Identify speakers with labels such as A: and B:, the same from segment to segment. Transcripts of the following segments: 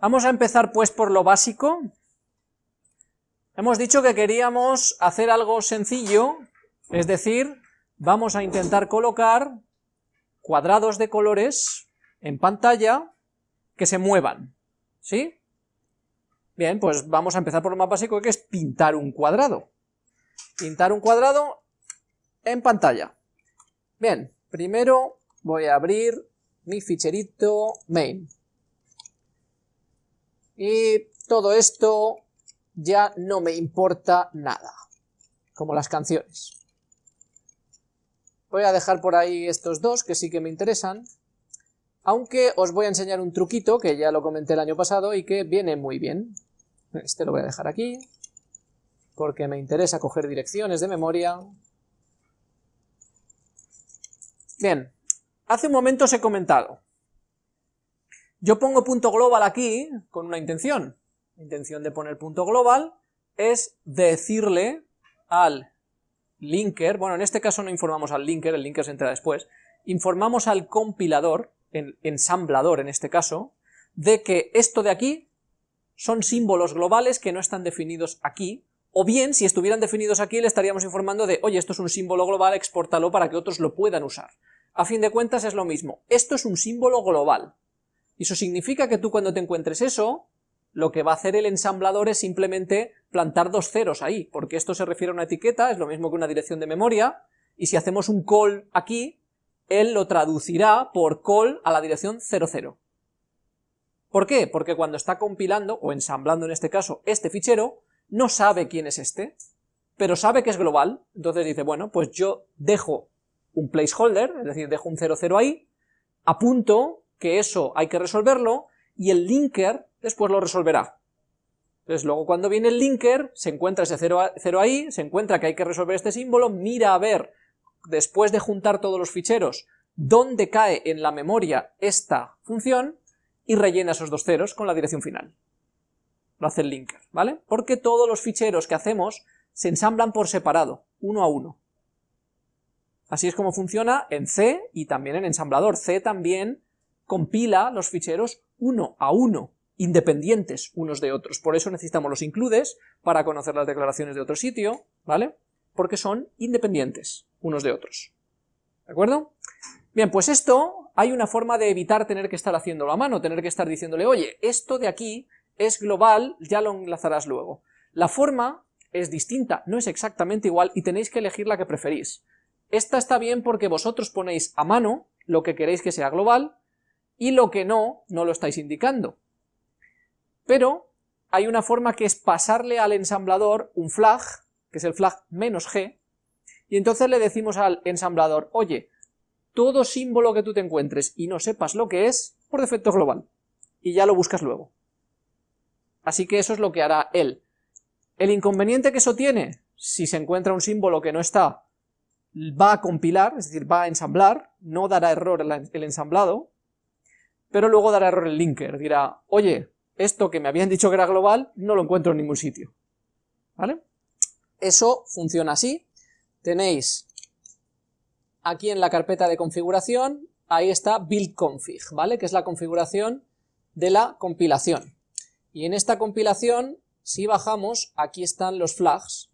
A: Vamos a empezar pues por lo básico. Hemos dicho que queríamos hacer algo sencillo, es decir, vamos a intentar colocar cuadrados de colores en pantalla que se muevan, ¿sí? Bien, pues vamos a empezar por lo más básico que es pintar un cuadrado. Pintar un cuadrado en pantalla. Bien, primero voy a abrir mi ficherito main. Y todo esto ya no me importa nada, como las canciones. Voy a dejar por ahí estos dos que sí que me interesan, aunque os voy a enseñar un truquito que ya lo comenté el año pasado y que viene muy bien. Este lo voy a dejar aquí, porque me interesa coger direcciones de memoria. Bien, hace un momento os he comentado yo pongo punto global aquí con una intención. La intención de poner punto global es decirle al linker, bueno, en este caso no informamos al linker, el linker se entra después, informamos al compilador, el ensamblador en este caso, de que esto de aquí son símbolos globales que no están definidos aquí, o bien, si estuvieran definidos aquí, le estaríamos informando de, oye, esto es un símbolo global, exportalo para que otros lo puedan usar. A fin de cuentas es lo mismo, esto es un símbolo global, y eso significa que tú cuando te encuentres eso, lo que va a hacer el ensamblador es simplemente plantar dos ceros ahí, porque esto se refiere a una etiqueta, es lo mismo que una dirección de memoria, y si hacemos un call aquí, él lo traducirá por call a la dirección 00. ¿Por qué? Porque cuando está compilando, o ensamblando en este caso, este fichero, no sabe quién es este, pero sabe que es global, entonces dice, bueno, pues yo dejo un placeholder, es decir, dejo un 00 ahí, apunto que eso hay que resolverlo, y el linker después lo resolverá. Entonces luego cuando viene el linker, se encuentra ese 0 ahí, se encuentra que hay que resolver este símbolo, mira a ver, después de juntar todos los ficheros, dónde cae en la memoria esta función, y rellena esos dos ceros con la dirección final. Lo hace el linker, ¿vale? Porque todos los ficheros que hacemos se ensamblan por separado, uno a uno. Así es como funciona en C y también en ensamblador. C también compila los ficheros uno a uno, independientes unos de otros. Por eso necesitamos los includes para conocer las declaraciones de otro sitio, ¿vale? Porque son independientes unos de otros. ¿De acuerdo? Bien, pues esto hay una forma de evitar tener que estar haciéndolo a mano, tener que estar diciéndole, oye, esto de aquí es global, ya lo enlazarás luego. La forma es distinta, no es exactamente igual y tenéis que elegir la que preferís. Esta está bien porque vosotros ponéis a mano lo que queréis que sea global, y lo que no, no lo estáis indicando. Pero hay una forma que es pasarle al ensamblador un flag, que es el flag menos "-g", y entonces le decimos al ensamblador, oye, todo símbolo que tú te encuentres y no sepas lo que es, por defecto global, y ya lo buscas luego. Así que eso es lo que hará él. El inconveniente que eso tiene, si se encuentra un símbolo que no está, va a compilar, es decir, va a ensamblar, no dará error el ensamblado, pero luego dará error el linker, dirá, oye, esto que me habían dicho que era global, no lo encuentro en ningún sitio, ¿vale? Eso funciona así, tenéis aquí en la carpeta de configuración, ahí está build config, ¿vale? Que es la configuración de la compilación. Y en esta compilación, si bajamos, aquí están los flags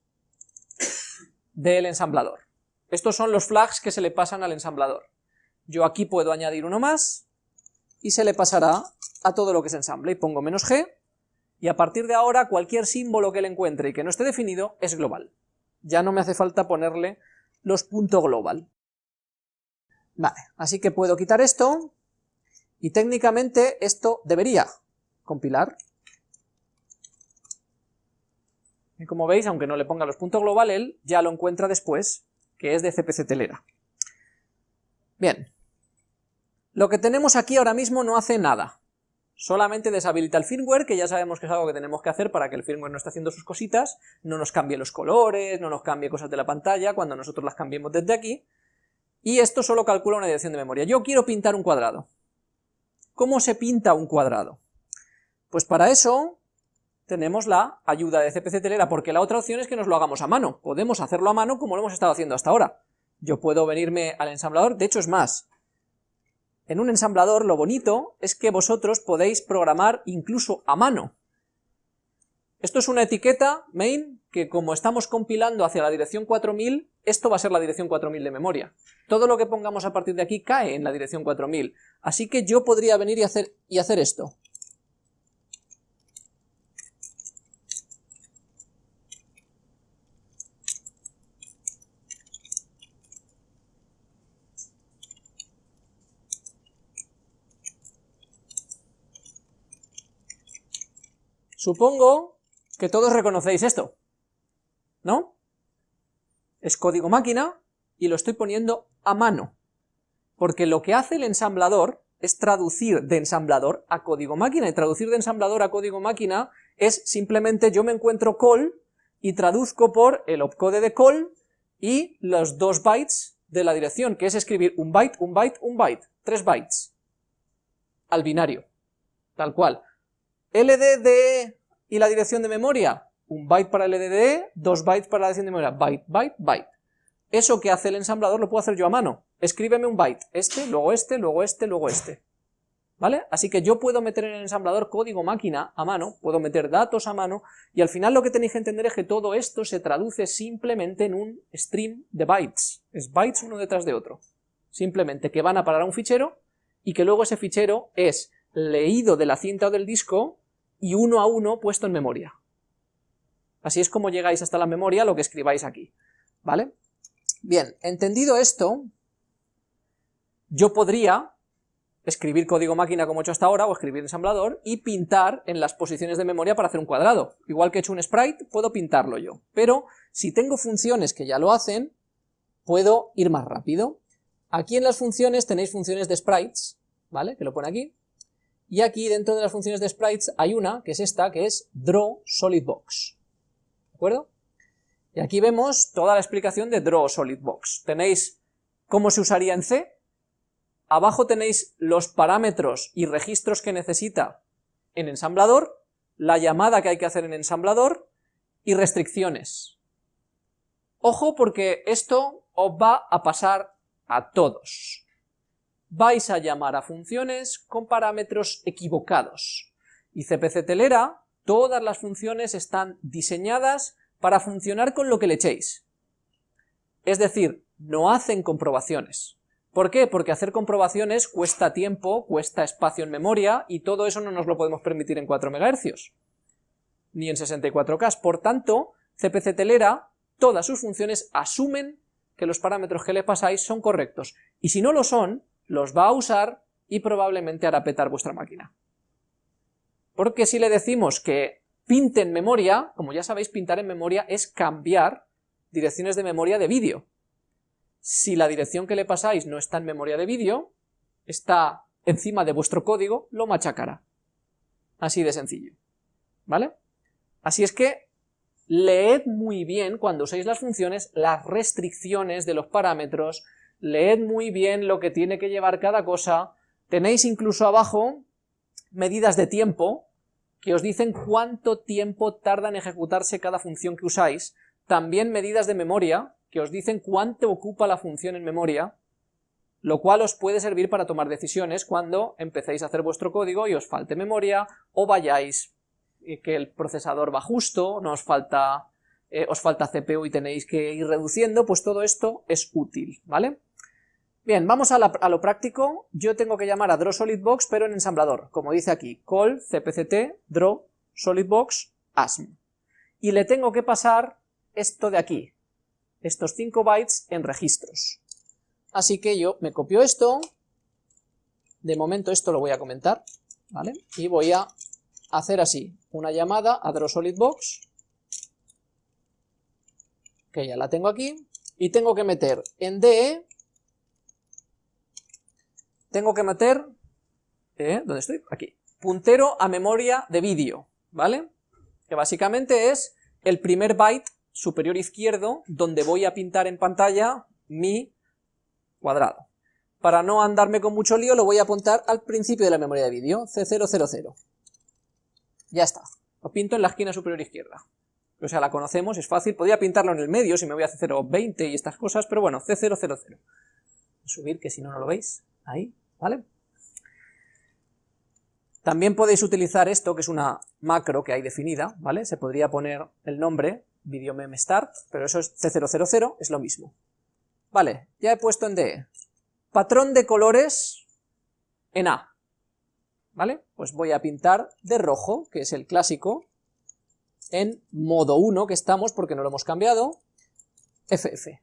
A: del ensamblador. Estos son los flags que se le pasan al ensamblador. Yo aquí puedo añadir uno más, y se le pasará a todo lo que se ensamble, y pongo menos g, y a partir de ahora cualquier símbolo que le encuentre y que no esté definido es global. Ya no me hace falta ponerle los punto global. Vale, así que puedo quitar esto, y técnicamente esto debería compilar. Y como veis, aunque no le ponga los puntos global, él ya lo encuentra después, que es de CPC telera. Bien, lo que tenemos aquí ahora mismo no hace nada, solamente deshabilita el firmware, que ya sabemos que es algo que tenemos que hacer para que el firmware no esté haciendo sus cositas, no nos cambie los colores, no nos cambie cosas de la pantalla cuando nosotros las cambiemos desde aquí, y esto solo calcula una dirección de memoria. Yo quiero pintar un cuadrado. ¿Cómo se pinta un cuadrado? Pues para eso tenemos la ayuda de CPC Telera, porque la otra opción es que nos lo hagamos a mano. Podemos hacerlo a mano como lo hemos estado haciendo hasta ahora. Yo puedo venirme al ensamblador, de hecho es más, en un ensamblador lo bonito es que vosotros podéis programar incluso a mano. Esto es una etiqueta main que como estamos compilando hacia la dirección 4000, esto va a ser la dirección 4000 de memoria. Todo lo que pongamos a partir de aquí cae en la dirección 4000. Así que yo podría venir y hacer, y hacer esto. Supongo que todos reconocéis esto, ¿no? Es código máquina y lo estoy poniendo a mano, porque lo que hace el ensamblador es traducir de ensamblador a código máquina, y traducir de ensamblador a código máquina es simplemente yo me encuentro call y traduzco por el opcode de call y los dos bytes de la dirección, que es escribir un byte, un byte, un byte, tres bytes, al binario, tal cual. LDD y la dirección de memoria, un byte para LDD, dos bytes para la dirección de memoria, byte, byte, byte. Eso que hace el ensamblador lo puedo hacer yo a mano. Escríbeme un byte, este, luego este, luego este, luego este. ¿Vale? Así que yo puedo meter en el ensamblador código máquina a mano, puedo meter datos a mano, y al final lo que tenéis que entender es que todo esto se traduce simplemente en un stream de bytes. Es bytes uno detrás de otro. Simplemente que van a parar a un fichero, y que luego ese fichero es leído de la cinta o del disco y uno a uno puesto en memoria. Así es como llegáis hasta la memoria lo que escribáis aquí, ¿vale? Bien, entendido esto, yo podría escribir código máquina como he hecho hasta ahora, o escribir ensamblador, y pintar en las posiciones de memoria para hacer un cuadrado. Igual que he hecho un sprite, puedo pintarlo yo. Pero, si tengo funciones que ya lo hacen, puedo ir más rápido. Aquí en las funciones tenéis funciones de sprites, ¿vale? Que lo pone aquí. Y aquí dentro de las funciones de sprites hay una, que es esta, que es draw solid box. ¿De acuerdo? Y aquí vemos toda la explicación de draw solid box. Tenéis cómo se usaría en C, abajo tenéis los parámetros y registros que necesita en ensamblador, la llamada que hay que hacer en ensamblador y restricciones. Ojo porque esto os va a pasar a todos vais a llamar a funciones con parámetros equivocados. Y CPC Telera, todas las funciones están diseñadas para funcionar con lo que le echéis. Es decir, no hacen comprobaciones. ¿Por qué? Porque hacer comprobaciones cuesta tiempo, cuesta espacio en memoria, y todo eso no nos lo podemos permitir en 4 MHz, ni en 64K. Por tanto, CPC Telera, todas sus funciones asumen que los parámetros que le pasáis son correctos, y si no lo son, los va a usar y probablemente hará petar vuestra máquina. Porque si le decimos que pinte en memoria, como ya sabéis, pintar en memoria es cambiar direcciones de memoria de vídeo. Si la dirección que le pasáis no está en memoria de vídeo, está encima de vuestro código, lo machacará. Así de sencillo. ¿Vale? Así es que leed muy bien cuando uséis las funciones las restricciones de los parámetros, leed muy bien lo que tiene que llevar cada cosa, tenéis incluso abajo medidas de tiempo, que os dicen cuánto tiempo tarda en ejecutarse cada función que usáis, también medidas de memoria, que os dicen cuánto ocupa la función en memoria, lo cual os puede servir para tomar decisiones cuando empecéis a hacer vuestro código y os falte memoria, o vayáis que el procesador va justo, no os falta, eh, os falta CPU y tenéis que ir reduciendo, pues todo esto es útil, ¿vale? Bien, vamos a, lo práctico. Yo tengo que llamar a drawSolidBox, pero en ensamblador, como dice aquí, call cpct draw solidbox asm. Y le tengo que pasar esto de aquí, estos 5 bytes en registros. Así que yo me copio esto, de momento esto lo voy a comentar, ¿vale? Y voy a hacer así, una llamada a drawSolidBox, que ya la tengo aquí, y tengo que meter en DE tengo que meter, ¿eh? ¿dónde estoy? Aquí, puntero a memoria de vídeo, ¿vale? Que básicamente es el primer byte superior izquierdo donde voy a pintar en pantalla mi cuadrado. Para no andarme con mucho lío lo voy a apuntar al principio de la memoria de vídeo, C000. Ya está, lo pinto en la esquina superior izquierda. O sea, la conocemos, es fácil, podría pintarlo en el medio si me voy a C020 y estas cosas, pero bueno, C000. Subir, que si no, no lo veis, ahí, ¿vale? También podéis utilizar esto, que es una macro que hay definida, ¿vale? Se podría poner el nombre, videomemstart, pero eso es C000, es lo mismo. Vale, ya he puesto en DE. Patrón de colores en A. ¿Vale? Pues voy a pintar de rojo, que es el clásico, en modo 1 que estamos porque no lo hemos cambiado, FF.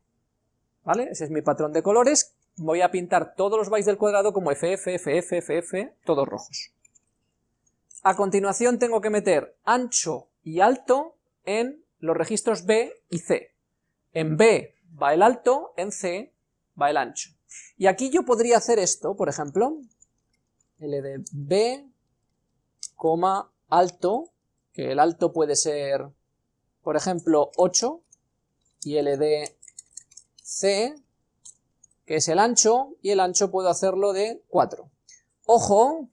A: ¿Vale? Ese es mi patrón de colores. Voy a pintar todos los bytes del cuadrado como FF, FF, FF, todos rojos. A continuación tengo que meter ancho y alto en los registros B y C. En B va el alto, en C va el ancho. Y aquí yo podría hacer esto, por ejemplo, L B, alto, que el alto puede ser, por ejemplo, 8, y L de C, que es el ancho, y el ancho puedo hacerlo de 4. Ojo,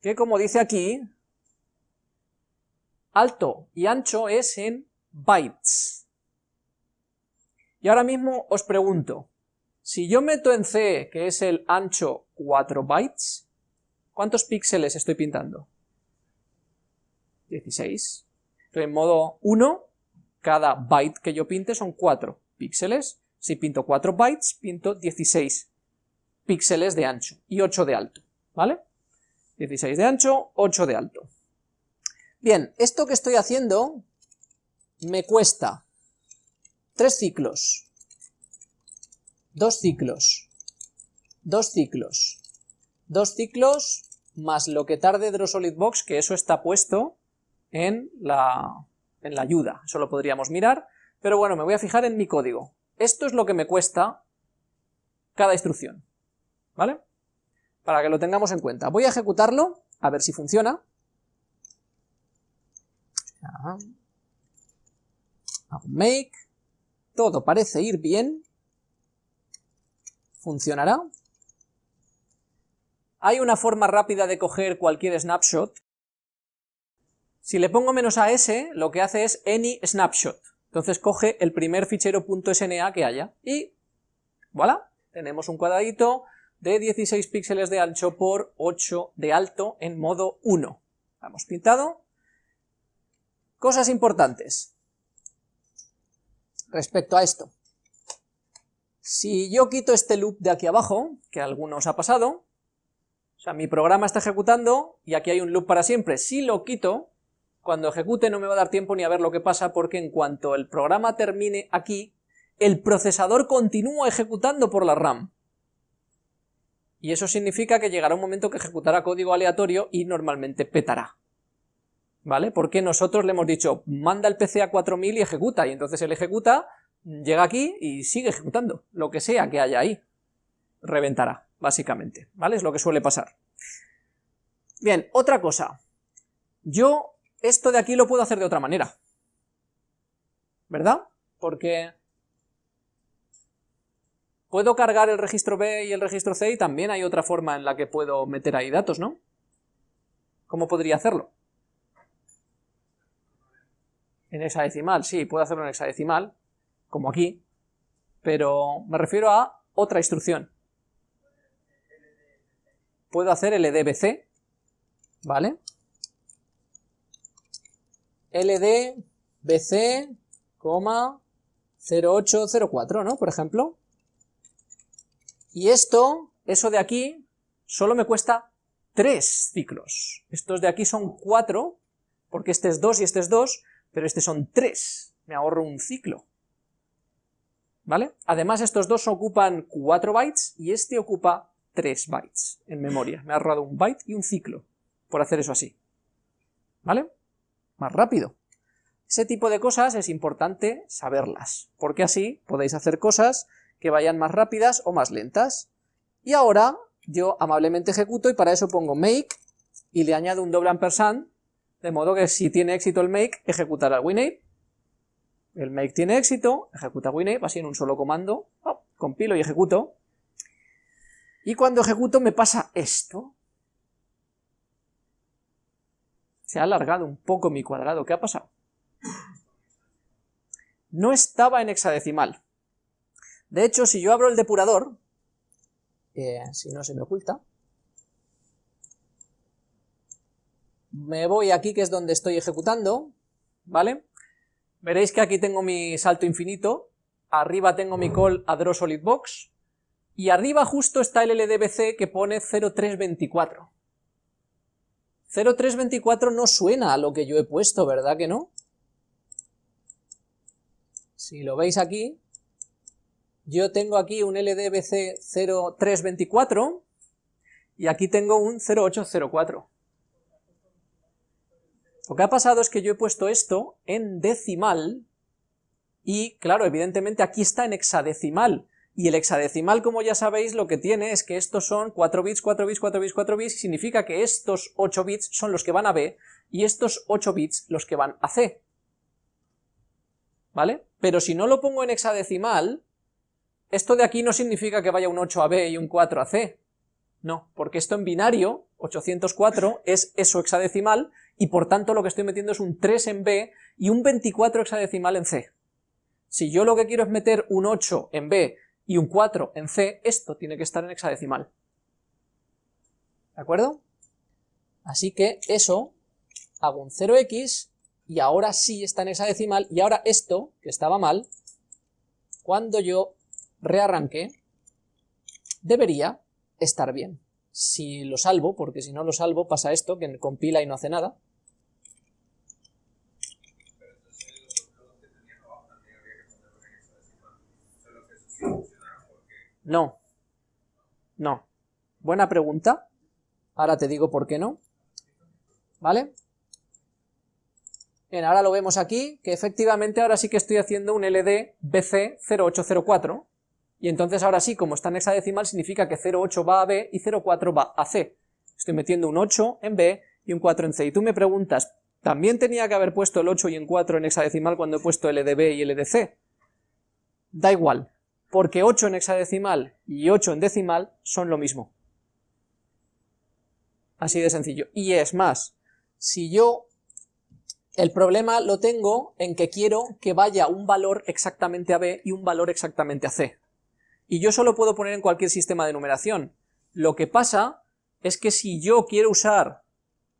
A: que como dice aquí, alto y ancho es en bytes. Y ahora mismo os pregunto, si yo meto en C, que es el ancho, 4 bytes, ¿cuántos píxeles estoy pintando? 16. Estoy en modo 1, cada byte que yo pinte son 4 píxeles. Si pinto 4 bytes, pinto 16 píxeles de ancho y 8 de alto, ¿vale? 16 de ancho, 8 de alto. Bien, esto que estoy haciendo me cuesta 3 ciclos, 2 ciclos, 2 ciclos, 2 ciclos, más lo que tarde DrawSolidBox, que eso está puesto en la, en la ayuda, eso lo podríamos mirar, pero bueno, me voy a fijar en mi código. Esto es lo que me cuesta cada instrucción, ¿vale? Para que lo tengamos en cuenta. Voy a ejecutarlo, a ver si funciona. Hago make, todo parece ir bien, funcionará. Hay una forma rápida de coger cualquier snapshot. Si le pongo menos a s, lo que hace es any snapshot. Entonces coge el primer fichero .sna que haya y voilà, tenemos un cuadradito de 16 píxeles de ancho por 8 de alto en modo 1. Hemos pintado, Cosas importantes respecto a esto. Si yo quito este loop de aquí abajo, que a algunos ha pasado, o sea, mi programa está ejecutando y aquí hay un loop para siempre, si lo quito, cuando ejecute no me va a dar tiempo ni a ver lo que pasa porque en cuanto el programa termine aquí, el procesador continúa ejecutando por la RAM. Y eso significa que llegará un momento que ejecutará código aleatorio y normalmente petará. ¿vale? Porque nosotros le hemos dicho, manda el PC a 4000 y ejecuta, y entonces él ejecuta, llega aquí y sigue ejecutando, lo que sea que haya ahí, reventará, básicamente, ¿vale? Es lo que suele pasar. Bien, otra cosa, yo esto de aquí lo puedo hacer de otra manera, ¿verdad? Porque puedo cargar el registro B y el registro C y también hay otra forma en la que puedo meter ahí datos, ¿no? ¿Cómo podría hacerlo? En hexadecimal, sí, puedo hacerlo en hexadecimal, como aquí, pero me refiero a otra instrucción. Puedo hacer LDBC, ¿vale? LDBC, 0804, ¿no? Por ejemplo. Y esto, eso de aquí, solo me cuesta 3 ciclos. Estos de aquí son 4, porque este es 2 y este es 2, pero este son 3, me ahorro un ciclo. ¿Vale? Además estos dos ocupan 4 bytes y este ocupa 3 bytes en memoria. Me ha ahorrado un byte y un ciclo por hacer eso así. ¿Vale? Más rápido. Ese tipo de cosas es importante saberlas, porque así podéis hacer cosas que vayan más rápidas o más lentas. Y ahora yo amablemente ejecuto y para eso pongo make y le añado un doble ampersand de modo que si tiene éxito el make, ejecutará el el make tiene éxito, ejecuta winave, así en un solo comando, compilo y ejecuto, y cuando ejecuto me pasa esto, se ha alargado un poco mi cuadrado, ¿qué ha pasado? No estaba en hexadecimal. De hecho, si yo abro el depurador, eh, si no se me oculta, me voy aquí que es donde estoy ejecutando, ¿vale? Veréis que aquí tengo mi salto infinito, arriba tengo mi call a drawSolidBox, y arriba justo está el LDBC que pone 0324. 0324 no suena a lo que yo he puesto, ¿verdad que no? Si lo veis aquí, yo tengo aquí un LDBC 0324 y aquí tengo un 0804. Lo que ha pasado es que yo he puesto esto en decimal y, claro, evidentemente aquí está en hexadecimal, y el hexadecimal, como ya sabéis, lo que tiene es que estos son 4 bits, 4 bits, 4 bits, 4 bits, significa que estos 8 bits son los que van a B, y estos 8 bits los que van a C. ¿Vale? Pero si no lo pongo en hexadecimal, esto de aquí no significa que vaya un 8 a B y un 4 a C. No, porque esto en binario, 804, es eso hexadecimal, y por tanto lo que estoy metiendo es un 3 en B y un 24 hexadecimal en C. Si yo lo que quiero es meter un 8 en B y un 4 en C, esto tiene que estar en hexadecimal. ¿De acuerdo? Así que eso, hago un 0x, y ahora sí está en hexadecimal, y ahora esto, que estaba mal, cuando yo rearranque, debería estar bien. Si lo salvo, porque si no lo salvo pasa esto, que compila y no hace nada, No. No. Buena pregunta. Ahora te digo por qué no. ¿Vale? Bien, ahora lo vemos aquí, que efectivamente ahora sí que estoy haciendo un LD BC0804, y entonces ahora sí, como está en hexadecimal, significa que 08 va a B y 04 va a C. Estoy metiendo un 8 en B y un 4 en C. Y tú me preguntas, ¿también tenía que haber puesto el 8 y un 4 en hexadecimal cuando he puesto LDB y LDC? Da igual, porque 8 en hexadecimal y 8 en decimal son lo mismo. Así de sencillo. Y es más, si yo el problema lo tengo en que quiero que vaya un valor exactamente a B y un valor exactamente a C. Y yo solo puedo poner en cualquier sistema de numeración. Lo que pasa es que si yo quiero usar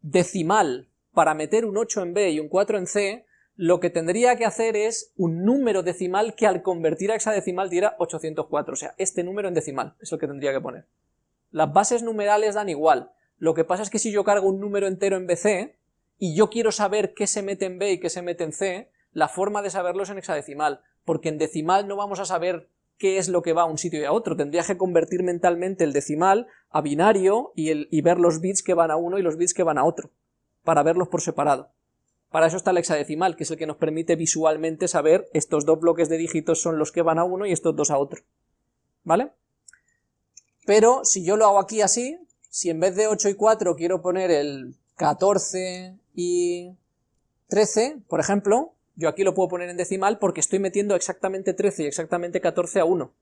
A: decimal para meter un 8 en B y un 4 en C, lo que tendría que hacer es un número decimal que al convertir a hexadecimal diera 804, o sea, este número en decimal es lo que tendría que poner. Las bases numerales dan igual, lo que pasa es que si yo cargo un número entero en BC, y yo quiero saber qué se mete en B y qué se mete en C, la forma de saberlo es en hexadecimal, porque en decimal no vamos a saber qué es lo que va a un sitio y a otro, tendría que convertir mentalmente el decimal a binario y, y ver los bits que van a uno y los bits que van a otro, para verlos por separado. Para eso está el hexadecimal, que es el que nos permite visualmente saber estos dos bloques de dígitos son los que van a uno y estos dos a otro. ¿Vale? Pero si yo lo hago aquí así, si en vez de 8 y 4 quiero poner el 14 y 13, por ejemplo, yo aquí lo puedo poner en decimal porque estoy metiendo exactamente 13 y exactamente 14 a 1.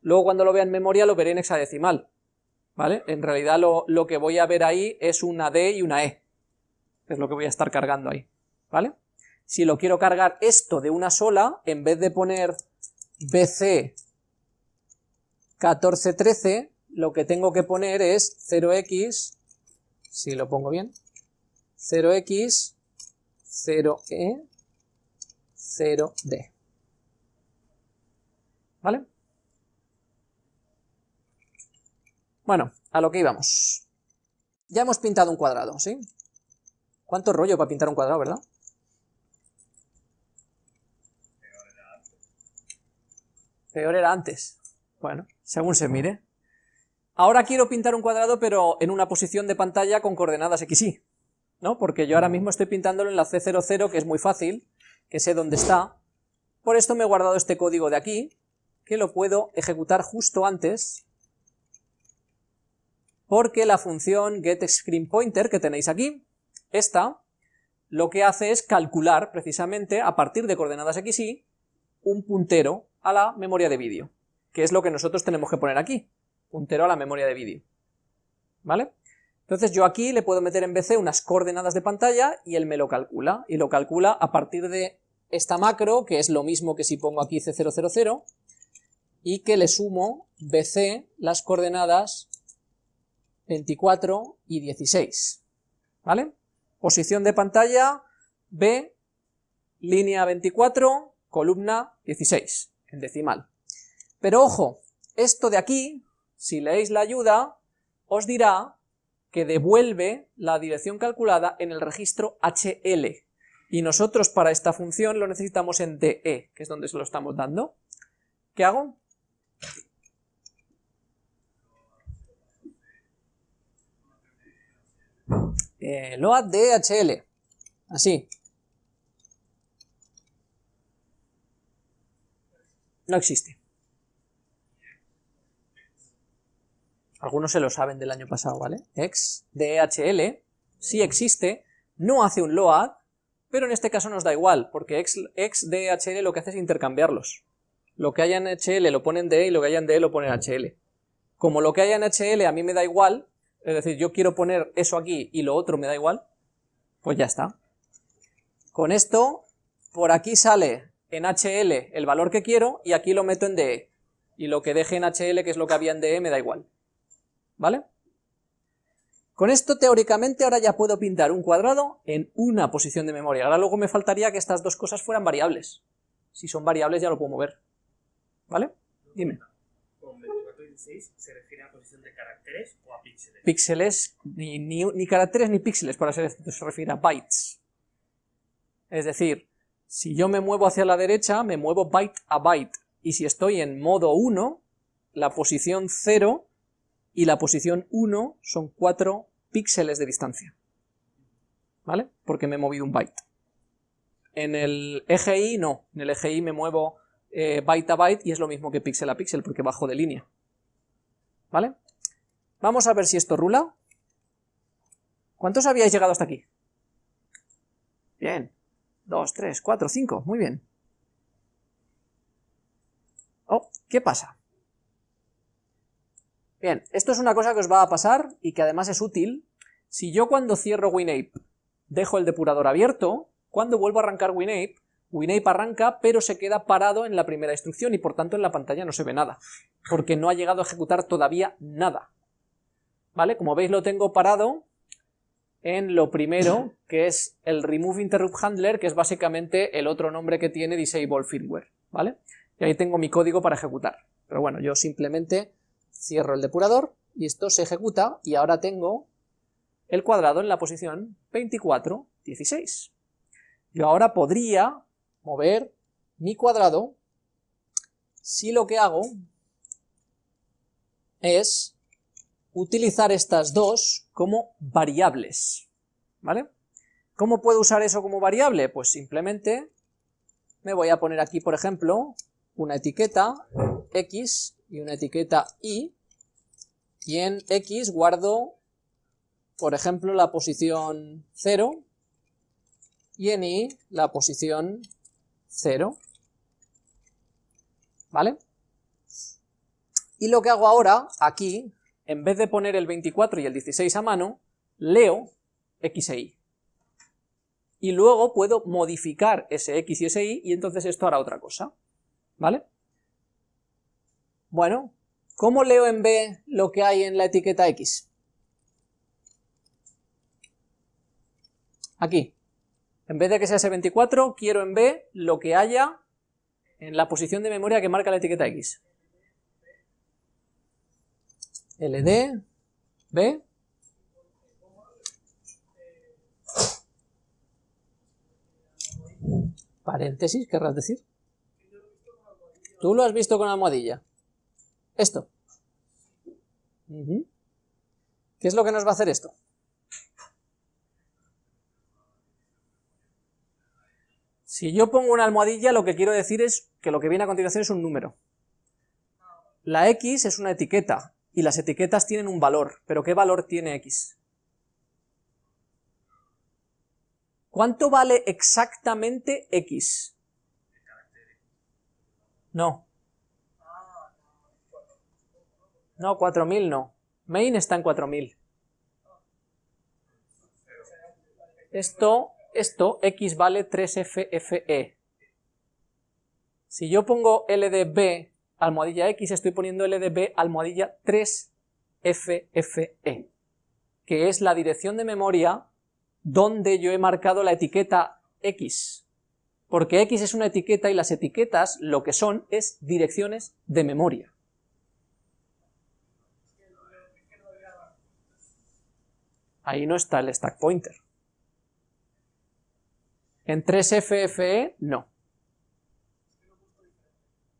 A: Luego cuando lo vea en memoria lo veré en hexadecimal. ¿Vale? En realidad lo, lo que voy a ver ahí es una D y una E. Es lo que voy a estar cargando ahí. ¿Vale? Si lo quiero cargar esto de una sola, en vez de poner BC 1413, lo que tengo que poner es 0x, si lo pongo bien, 0x, 0e, 0d. ¿Vale? Bueno, a lo que íbamos. Ya hemos pintado un cuadrado, ¿sí? ¿Cuánto rollo para pintar un cuadrado, verdad? Peor era antes. Bueno, según se mire. Ahora quiero pintar un cuadrado, pero en una posición de pantalla con coordenadas x, y, ¿no? Porque yo ahora mismo estoy pintándolo en la C00, que es muy fácil, que sé dónde está. Por esto me he guardado este código de aquí, que lo puedo ejecutar justo antes, porque la función getScreenPointer que tenéis aquí, esta, lo que hace es calcular precisamente a partir de coordenadas x, y, un puntero a la memoria de vídeo, que es lo que nosotros tenemos que poner aquí, puntero a la memoria de vídeo. ¿Vale? Entonces yo aquí le puedo meter en BC unas coordenadas de pantalla y él me lo calcula, y lo calcula a partir de esta macro, que es lo mismo que si pongo aquí C000, y que le sumo BC las coordenadas 24 y 16, ¿vale? Posición de pantalla, B, línea 24, columna 16, decimal. Pero ojo, esto de aquí, si leéis la ayuda, os dirá que devuelve la dirección calculada en el registro HL, y nosotros para esta función lo necesitamos en DE, que es donde se lo estamos dando. ¿Qué hago? Eh, load DHL, así. No existe. Algunos se lo saben del año pasado, ¿vale? X DHL sí existe, no hace un load, pero en este caso nos da igual, porque X, X DHL lo que hace es intercambiarlos. Lo que haya en HL lo pone en DE y lo que haya en DE lo pone en HL. Como lo que haya en HL a mí me da igual, es decir, yo quiero poner eso aquí y lo otro me da igual, pues ya está. Con esto, por aquí sale en HL el valor que quiero y aquí lo meto en DE. Y lo que deje en HL, que es lo que había en DE, me da igual. ¿Vale? Con esto, teóricamente, ahora ya puedo pintar un cuadrado en una posición de memoria. Ahora luego me faltaría que estas dos cosas fueran variables. Si son variables ya lo puedo mover. ¿Vale? Dime.
B: Con 24 y 16 se refiere a posición de caracteres o a píxeles.
A: Píxeles, ni, ni, ni caracteres ni píxeles, para ser esto se refiere a bytes. Es decir, si yo me muevo hacia la derecha, me muevo byte a byte. Y si estoy en modo 1, la posición 0 y la posición 1 son 4 píxeles de distancia. ¿Vale? Porque me he movido un byte. En el eje Y no, en el eje Y me muevo eh, byte a byte y es lo mismo que píxel a píxel porque bajo de línea. ¿Vale? Vamos a ver si esto rula. ¿Cuántos habíais llegado hasta aquí? Bien. 2, 3, 4, 5. Muy bien. Oh, ¿qué pasa? Bien, esto es una cosa que os va a pasar y que además es útil. Si yo cuando cierro WinApe dejo el depurador abierto, cuando vuelvo a arrancar WinApe, WinApe arranca pero se queda parado en la primera instrucción y por tanto en la pantalla no se ve nada, porque no ha llegado a ejecutar todavía nada. ¿Vale? Como veis lo tengo parado en lo primero, que es el Remove Interrupt Handler, que es básicamente el otro nombre que tiene Disable Firmware, ¿vale? Y ahí tengo mi código para ejecutar. Pero bueno, yo simplemente cierro el depurador y esto se ejecuta y ahora tengo el cuadrado en la posición 24, 16. Yo ahora podría mover mi cuadrado si lo que hago es utilizar estas dos como variables, ¿vale? ¿Cómo puedo usar eso como variable? Pues simplemente me voy a poner aquí, por ejemplo, una etiqueta x y una etiqueta y, y en x guardo, por ejemplo, la posición 0, y en y la posición 0, ¿vale? Y lo que hago ahora, aquí, en vez de poner el 24 y el 16 a mano, leo x e y. Y luego puedo modificar ese x y ese y, y entonces esto hará otra cosa, ¿vale? Bueno, ¿cómo leo en B lo que hay en la etiqueta X? Aquí. En vez de que sea ese 24, quiero en B lo que haya en la posición de memoria que marca la etiqueta X. LD, B. Paréntesis, querrás decir. Tú lo has visto con almohadilla. Esto. ¿Qué es lo que nos va a hacer esto? Si yo pongo una almohadilla, lo que quiero decir es que lo que viene a continuación es un número. La X es una etiqueta, y las etiquetas tienen un valor, pero ¿qué valor tiene X? ¿Cuánto vale exactamente X? No, No, 4000 no. Main está en 4000. Esto, esto, x vale 3FFE. Si yo pongo LDB almohadilla x, estoy poniendo LDB almohadilla 3FFE, que es la dirección de memoria donde yo he marcado la etiqueta X, porque X es una etiqueta y las etiquetas lo que son es direcciones de memoria. Ahí no está el stack pointer. En 3FFE, no.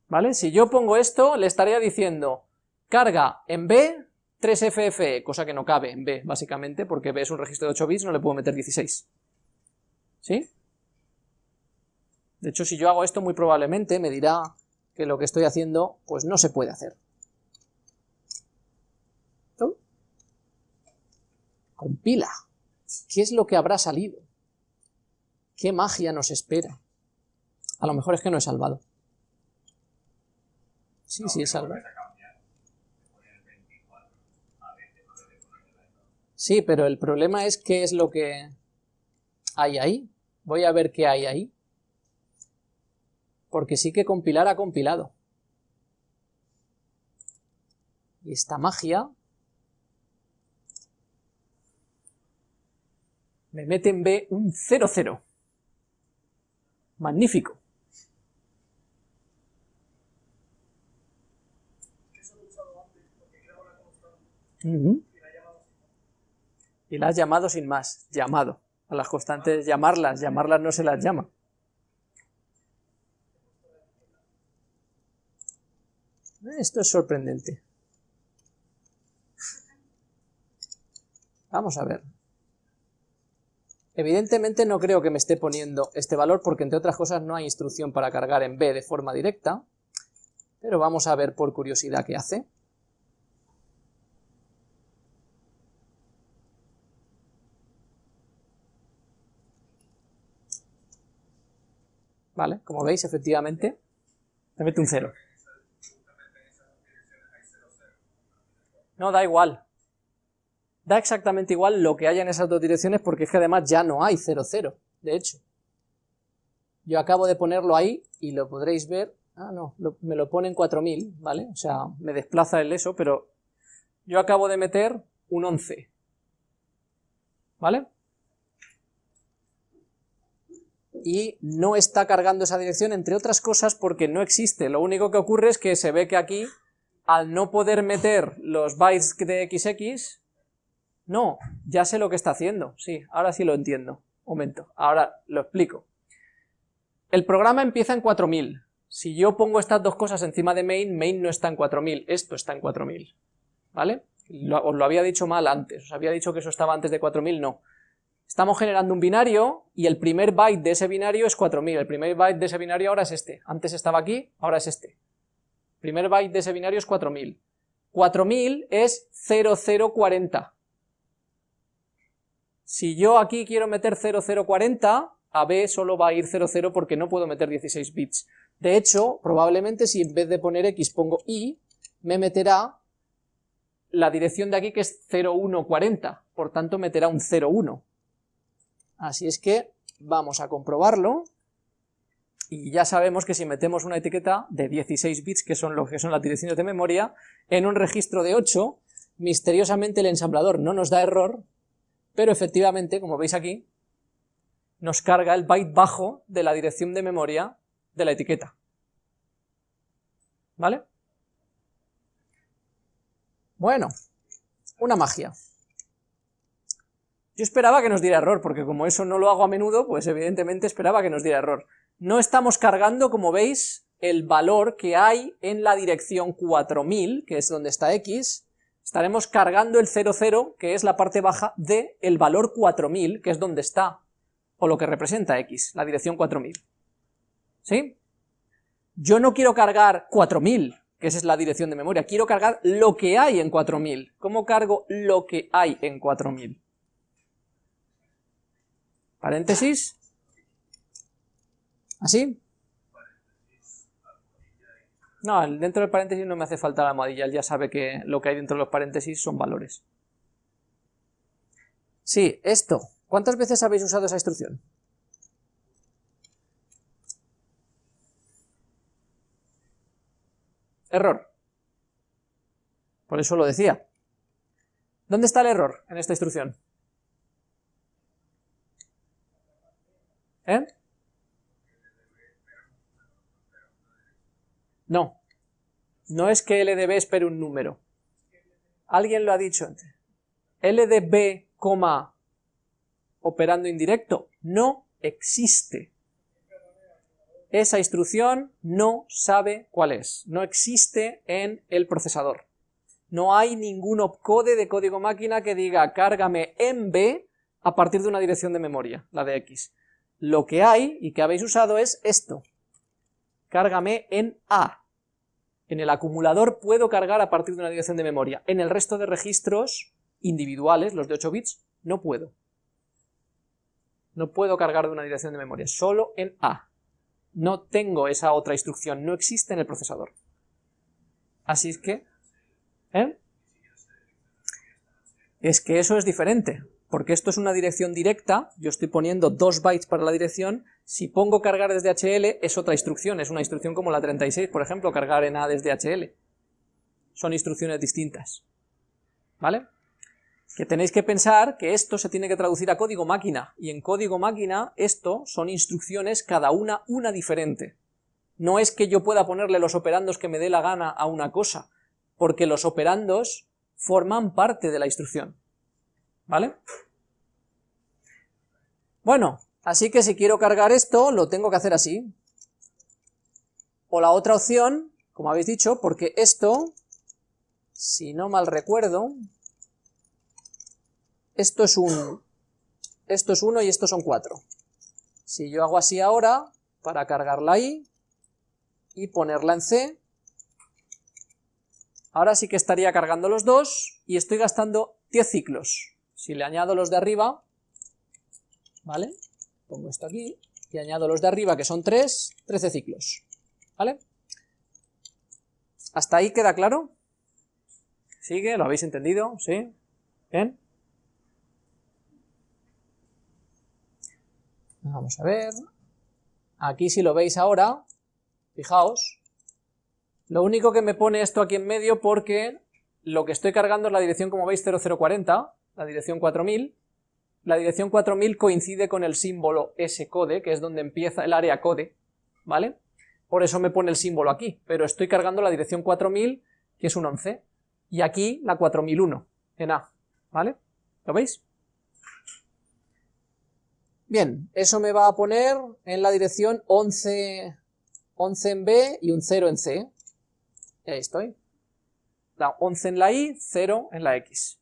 A: ¿Vale? Si yo pongo esto, le estaría diciendo carga en B 3FFE, cosa que no cabe en B, básicamente, porque B es un registro de 8 bits, no le puedo meter 16. ¿Sí? De hecho, si yo hago esto, muy probablemente me dirá que lo que estoy haciendo, pues no se puede hacer. Compila. ¿Qué es lo que habrá salido? ¿Qué magia nos espera? A lo mejor es que no he salvado. Sí, sí, he salvado. Sí, pero el problema es qué es lo que hay ahí. Voy a ver qué hay ahí. Porque sí que compilar ha compilado. Y esta magia me mete en B un 0,0. Magnífico. Y la has llamado sin más, llamado. A las constantes llamarlas, llamarlas no se las llama. Esto es sorprendente. Vamos a ver. Evidentemente no creo que me esté poniendo este valor porque entre otras cosas no hay instrucción para cargar en B de forma directa, pero vamos a ver por curiosidad qué hace. Vale, como veis, efectivamente, me mete un 0. No, da igual, da exactamente igual lo que haya en esas dos direcciones porque es que además ya no hay 0, 0, de hecho. Yo acabo de ponerlo ahí y lo podréis ver, ah no, me lo pone en 4000, ¿vale? O sea, me desplaza el eso, pero yo acabo de meter un 11, ¿vale? Y no está cargando esa dirección, entre otras cosas, porque no existe. Lo único que ocurre es que se ve que aquí, al no poder meter los bytes de XX, no, ya sé lo que está haciendo, sí, ahora sí lo entiendo. Momento, ahora lo explico. El programa empieza en 4000. Si yo pongo estas dos cosas encima de main, main no está en 4000, esto está en 4000. ¿Vale? os lo había dicho mal antes, os había dicho que eso estaba antes de 4000, no. Estamos generando un binario y el primer byte de ese binario es 4000, el primer byte de ese binario ahora es este, antes estaba aquí, ahora es este. El primer byte de ese binario es 4000. 4000 es 0040, si yo aquí quiero meter 0040, a B solo va a ir 00 porque no puedo meter 16 bits. De hecho, probablemente si en vez de poner X pongo Y, me meterá la dirección de aquí que es 0140, por tanto meterá un 01. Así es que vamos a comprobarlo, y ya sabemos que si metemos una etiqueta de 16 bits, que son lo que son las direcciones de memoria, en un registro de 8, misteriosamente el ensamblador no nos da error, pero efectivamente, como veis aquí, nos carga el byte bajo de la dirección de memoria de la etiqueta. ¿Vale? Bueno, una magia. Yo esperaba que nos diera error, porque como eso no lo hago a menudo, pues evidentemente esperaba que nos diera error. No estamos cargando, como veis, el valor que hay en la dirección 4000, que es donde está x, estaremos cargando el 00, que es la parte baja, de el valor 4000, que es donde está, o lo que representa x, la dirección 4000. ¿Sí? Yo no quiero cargar 4000, que esa es la dirección de memoria, quiero cargar lo que hay en 4000. ¿Cómo cargo lo que hay en 4000? Paréntesis. ¿Así? No, dentro del paréntesis no me hace falta la almohadilla, él ya sabe que lo que hay dentro de los paréntesis son valores. Sí, esto. ¿Cuántas veces habéis usado esa instrucción? Error. Por eso lo decía. ¿Dónde está el error en esta instrucción? ¿Eh? No. No es que LDB espere un número. Alguien lo ha dicho antes. LDB, operando indirecto, no existe. Esa instrucción no sabe cuál es, no existe en el procesador. No hay ningún opcode de código máquina que diga cárgame en B a partir de una dirección de memoria, la de X. Lo que hay, y que habéis usado, es esto. Cárgame en A. En el acumulador puedo cargar a partir de una dirección de memoria. En el resto de registros individuales, los de 8 bits, no puedo. No puedo cargar de una dirección de memoria, solo en A. No tengo esa otra instrucción, no existe en el procesador. Así es que... ¿eh? Es que eso es diferente, porque esto es una dirección directa, yo estoy poniendo 2 bytes para la dirección, si pongo cargar desde HL es otra instrucción, es una instrucción como la 36, por ejemplo, cargar en A desde HL. Son instrucciones distintas. ¿Vale? Que tenéis que pensar que esto se tiene que traducir a código máquina, y en código máquina esto son instrucciones cada una una diferente. No es que yo pueda ponerle los operandos que me dé la gana a una cosa, porque los operandos forman parte de la instrucción. ¿Vale? Bueno, Así que si quiero cargar esto, lo tengo que hacer así. O la otra opción, como habéis dicho, porque esto, si no mal recuerdo, esto es un, esto es 1 y estos son 4. Si yo hago así ahora, para cargarla ahí, y ponerla en C, ahora sí que estaría cargando los dos, y estoy gastando 10 ciclos. Si le añado los de arriba, ¿vale?, pongo esto aquí, y añado los de arriba, que son 3, 13 ciclos, ¿vale? ¿Hasta ahí queda claro? ¿Sigue? ¿Lo habéis entendido? ¿Sí? ¿Bien? Vamos a ver... Aquí si lo veis ahora, fijaos, lo único que me pone esto aquí en medio porque lo que estoy cargando es la dirección, como veis, 0040, la dirección 4000, la dirección 4000 coincide con el símbolo S-code, que es donde empieza el área code, ¿vale? Por eso me pone el símbolo aquí, pero estoy cargando la dirección 4000, que es un 11, y aquí la 4001, en A, ¿vale? ¿Lo veis? Bien, eso me va a poner en la dirección 11, 11 en B y un 0 en C. Ahí estoy. La 11 en la Y, 0 en la X.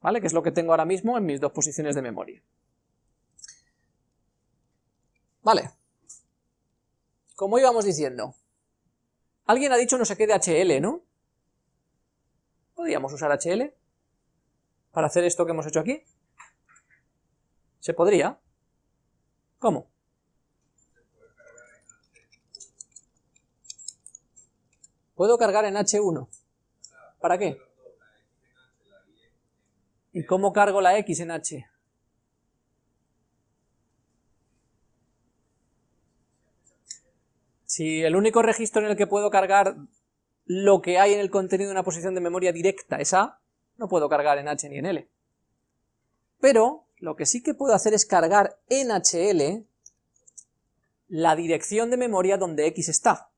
A: ¿vale? Que es lo que tengo ahora mismo en mis dos posiciones de memoria. Vale. Como íbamos diciendo, alguien ha dicho no sé qué de HL, ¿no? ¿Podríamos usar HL para hacer esto que hemos hecho aquí? ¿Se podría? ¿Cómo? Puedo cargar en H1. ¿Para qué? ¿Y cómo cargo la X en H? Si el único registro en el que puedo cargar lo que hay en el contenido de una posición de memoria directa es A, no puedo cargar en H ni en L. Pero lo que sí que puedo hacer es cargar en HL la dirección de memoria donde X está,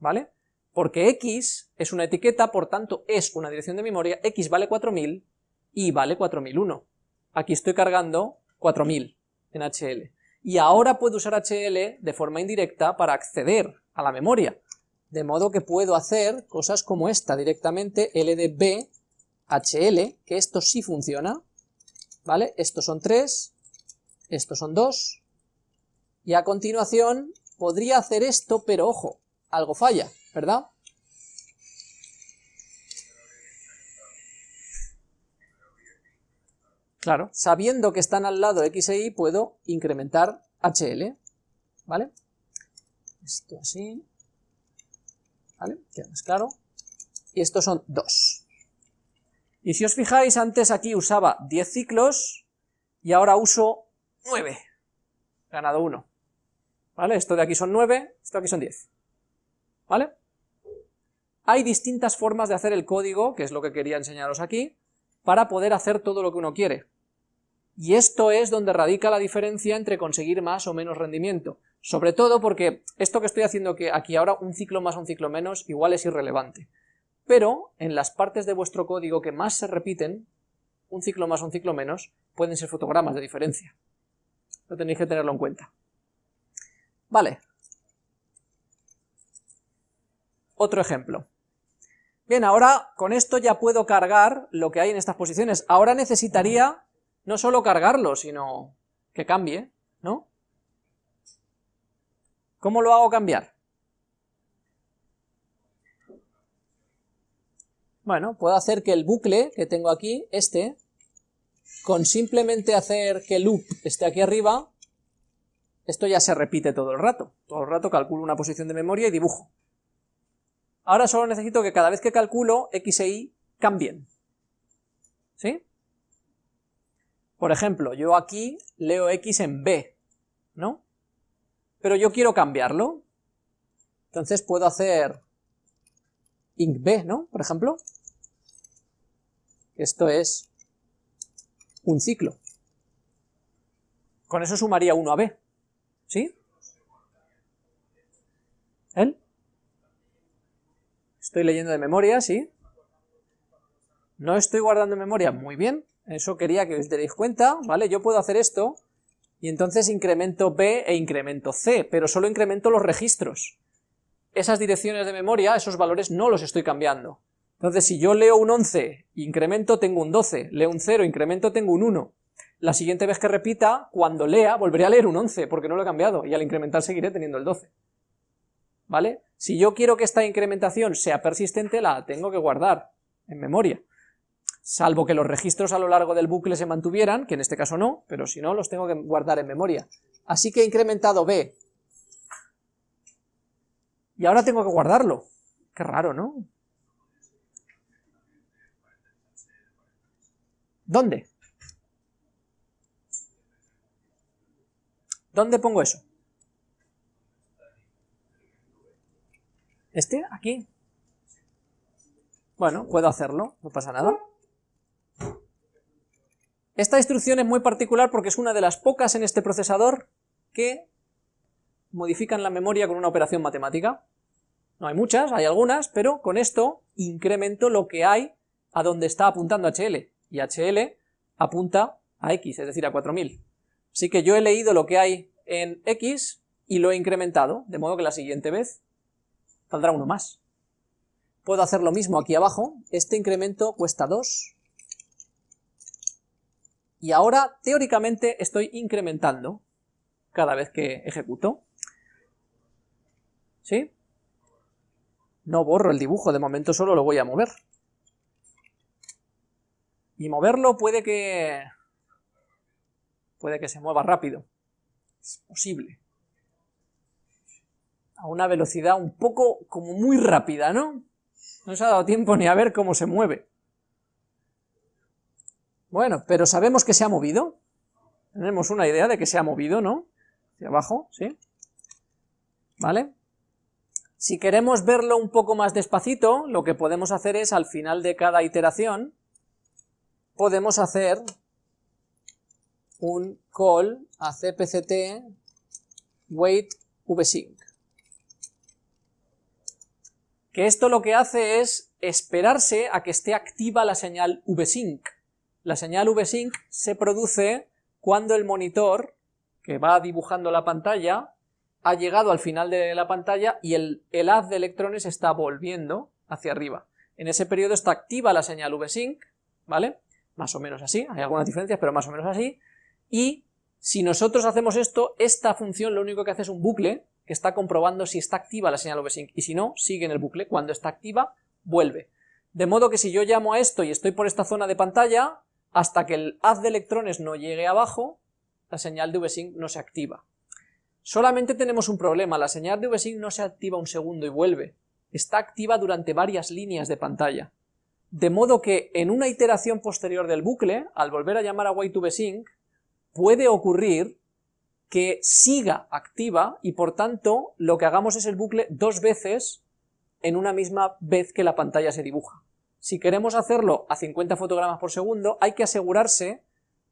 A: ¿vale? Porque X es una etiqueta, por tanto es una dirección de memoria, X vale 4000, y vale 4001. Aquí estoy cargando 4000 en HL. Y ahora puedo usar HL de forma indirecta para acceder a la memoria. De modo que puedo hacer cosas como esta directamente, LDB HL, que esto sí funciona, ¿vale? Estos son 3, estos son 2, y a continuación podría hacer esto, pero ojo, algo falla, ¿verdad? Claro, sabiendo que están al lado X e Y, puedo incrementar HL, ¿vale? Esto así, ¿vale? Queda más claro. Y estos son 2. Y si os fijáis, antes aquí usaba 10 ciclos, y ahora uso 9. He ganado 1. ¿Vale? Esto de aquí son 9, esto de aquí son 10. ¿Vale? Hay distintas formas de hacer el código, que es lo que quería enseñaros aquí, para poder hacer todo lo que uno quiere. Y esto es donde radica la diferencia entre conseguir más o menos rendimiento. Sobre todo porque esto que estoy haciendo que aquí ahora, un ciclo más un ciclo menos, igual es irrelevante. Pero en las partes de vuestro código que más se repiten, un ciclo más un ciclo menos, pueden ser fotogramas de diferencia. Lo tenéis que tenerlo en cuenta. Vale. Otro ejemplo. Bien, ahora con esto ya puedo cargar lo que hay en estas posiciones. Ahora necesitaría no solo cargarlo, sino que cambie, ¿no? ¿Cómo lo hago cambiar? Bueno, puedo hacer que el bucle que tengo aquí, este, con simplemente hacer que loop esté aquí arriba, esto ya se repite todo el rato. Todo el rato calculo una posición de memoria y dibujo. Ahora solo necesito que cada vez que calculo, x e y cambien. ¿Sí? Por ejemplo, yo aquí leo x en b, ¿no? pero yo quiero cambiarlo. Entonces puedo hacer b, ¿no? Por ejemplo. Esto es un ciclo. Con eso sumaría 1 a b. ¿Sí? ¿Él? Estoy leyendo de memoria, ¿sí? No estoy guardando memoria, muy bien. Eso quería que os deis cuenta, ¿vale? Yo puedo hacer esto y entonces incremento B e incremento C, pero solo incremento los registros. Esas direcciones de memoria, esos valores no los estoy cambiando. Entonces si yo leo un 11, incremento tengo un 12, leo un 0, incremento tengo un 1. La siguiente vez que repita, cuando lea, volveré a leer un 11, porque no lo he cambiado, y al incrementar seguiré teniendo el 12. ¿Vale? Si yo quiero que esta incrementación sea persistente, la tengo que guardar en memoria salvo que los registros a lo largo del bucle se mantuvieran, que en este caso no, pero si no los tengo que guardar en memoria. Así que he incrementado b. Y ahora tengo que guardarlo. Qué raro, ¿no? ¿Dónde? ¿Dónde pongo eso? ¿Este? ¿Aquí? Bueno, puedo hacerlo, no pasa nada. Esta instrucción es muy particular porque es una de las pocas en este procesador que modifican la memoria con una operación matemática. No hay muchas, hay algunas, pero con esto incremento lo que hay a donde está apuntando HL, y HL apunta a X, es decir, a 4000. Así que yo he leído lo que hay en X y lo he incrementado, de modo que la siguiente vez saldrá uno más. Puedo hacer lo mismo aquí abajo, este incremento cuesta 2, y ahora teóricamente estoy incrementando cada vez que ejecuto. ¿Sí? No borro el dibujo, de momento solo lo voy a mover. Y moverlo puede que... puede que se mueva rápido. Es posible. A una velocidad un poco como muy rápida, ¿no? No se ha dado tiempo ni a ver cómo se mueve. Bueno, pero sabemos que se ha movido. Tenemos una idea de que se ha movido, ¿no? Hacia abajo, ¿sí? ¿Vale? Si queremos verlo un poco más despacito, lo que podemos hacer es, al final de cada iteración, podemos hacer un call a cpct wait vsync. Que esto lo que hace es esperarse a que esté activa la señal vsync. La señal VSync se produce cuando el monitor, que va dibujando la pantalla, ha llegado al final de la pantalla y el, haz de electrones está volviendo hacia arriba. En ese periodo está activa la señal VSync, ¿vale? Más o menos así, hay algunas diferencias, pero más o menos así. Y si nosotros hacemos esto, esta función lo único que hace es un bucle que está comprobando si está activa la señal VSync, y si no, sigue en el bucle. Cuando está activa, vuelve. De modo que si yo llamo a esto y estoy por esta zona de pantalla, hasta que el haz de electrones no llegue abajo, la señal de VSync no se activa. Solamente tenemos un problema, la señal de VSync no se activa un segundo y vuelve, está activa durante varias líneas de pantalla. De modo que en una iteración posterior del bucle, al volver a llamar a wait2vsync, puede ocurrir que siga activa y por tanto lo que hagamos es el bucle dos veces en una misma vez que la pantalla se dibuja. Si queremos hacerlo a 50 fotogramas por segundo, hay que asegurarse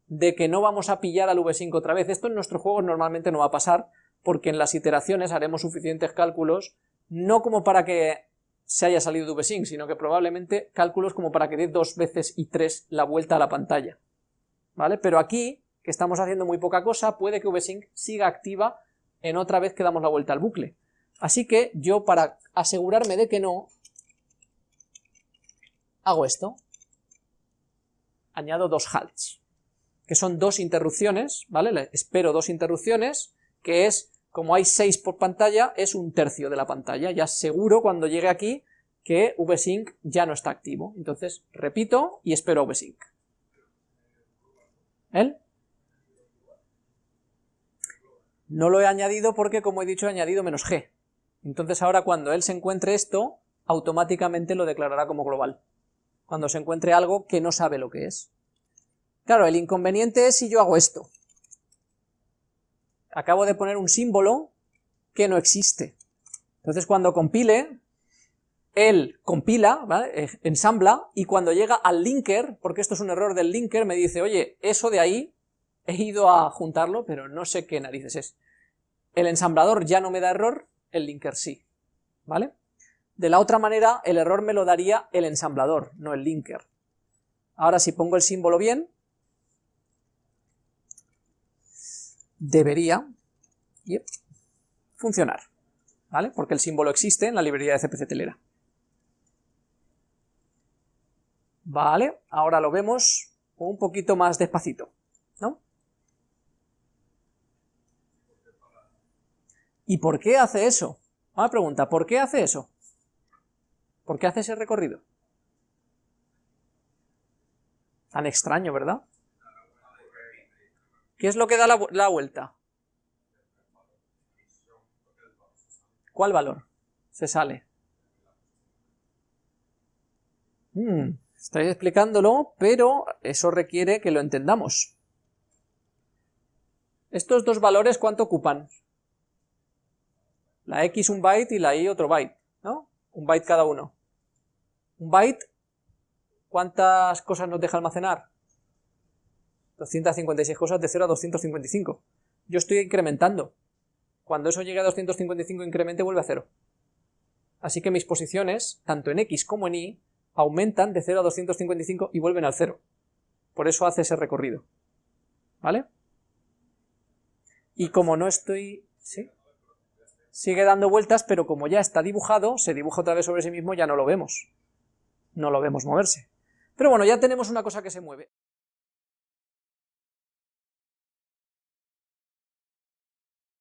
A: de que no vamos a pillar al v-sync otra vez. Esto en nuestro juego normalmente no va a pasar, porque en las iteraciones haremos suficientes cálculos, no como para que se haya salido de v-sync, sino que probablemente cálculos como para que dé dos veces y tres la vuelta a la pantalla. ¿Vale? Pero aquí, que estamos haciendo muy poca cosa, puede que v-sync siga activa en otra vez que damos la vuelta al bucle. Así que yo, para asegurarme de que no, hago esto. Añado dos halts, que son dos interrupciones, ¿vale? Espero dos interrupciones, que es, como hay seis por pantalla, es un tercio de la pantalla. Ya seguro cuando llegue aquí que vsync ya no está activo. Entonces, repito y espero vsync. ¿El? No lo he añadido porque, como he dicho, he añadido menos g. Entonces ahora cuando él se encuentre esto, automáticamente lo declarará como global cuando se encuentre algo que no sabe lo que es. Claro, el inconveniente es si yo hago esto. Acabo de poner un símbolo que no existe. Entonces cuando compile, él compila, ¿vale? ensambla, y cuando llega al linker, porque esto es un error del linker, me dice, oye, eso de ahí, he ido a juntarlo, pero no sé qué narices es. El ensamblador ya no me da error, el linker sí, ¿vale? De la otra manera, el error me lo daría el ensamblador, no el linker. Ahora si pongo el símbolo bien, debería funcionar, ¿vale? Porque el símbolo existe en la librería de CPC Telera. Vale, ahora lo vemos un poquito más despacito, ¿no? ¿Y por qué hace eso? Una pregunta, ¿por qué hace eso? ¿Por qué hace ese recorrido? Tan extraño, ¿verdad? ¿Qué es lo que da la, vuelta? ¿Cuál valor? Se sale. Hmm, estáis explicándolo, pero eso requiere que lo entendamos. Estos dos valores, ¿cuánto ocupan? La x un byte y la y otro byte, ¿no? Un byte cada uno. Un byte, ¿cuántas cosas nos deja almacenar? 256 cosas de 0 a 255. Yo estoy incrementando. Cuando eso llegue a 255 incremente vuelve a 0. Así que mis posiciones, tanto en X como en Y, aumentan de 0 a 255 y vuelven al 0. Por eso hace ese recorrido. ¿Vale? Y como no estoy... ¿Sí? Sigue dando vueltas, pero como ya está dibujado, se dibuja otra vez sobre sí mismo, ya no lo vemos no lo vemos moverse. Pero bueno, ya tenemos una cosa que se mueve.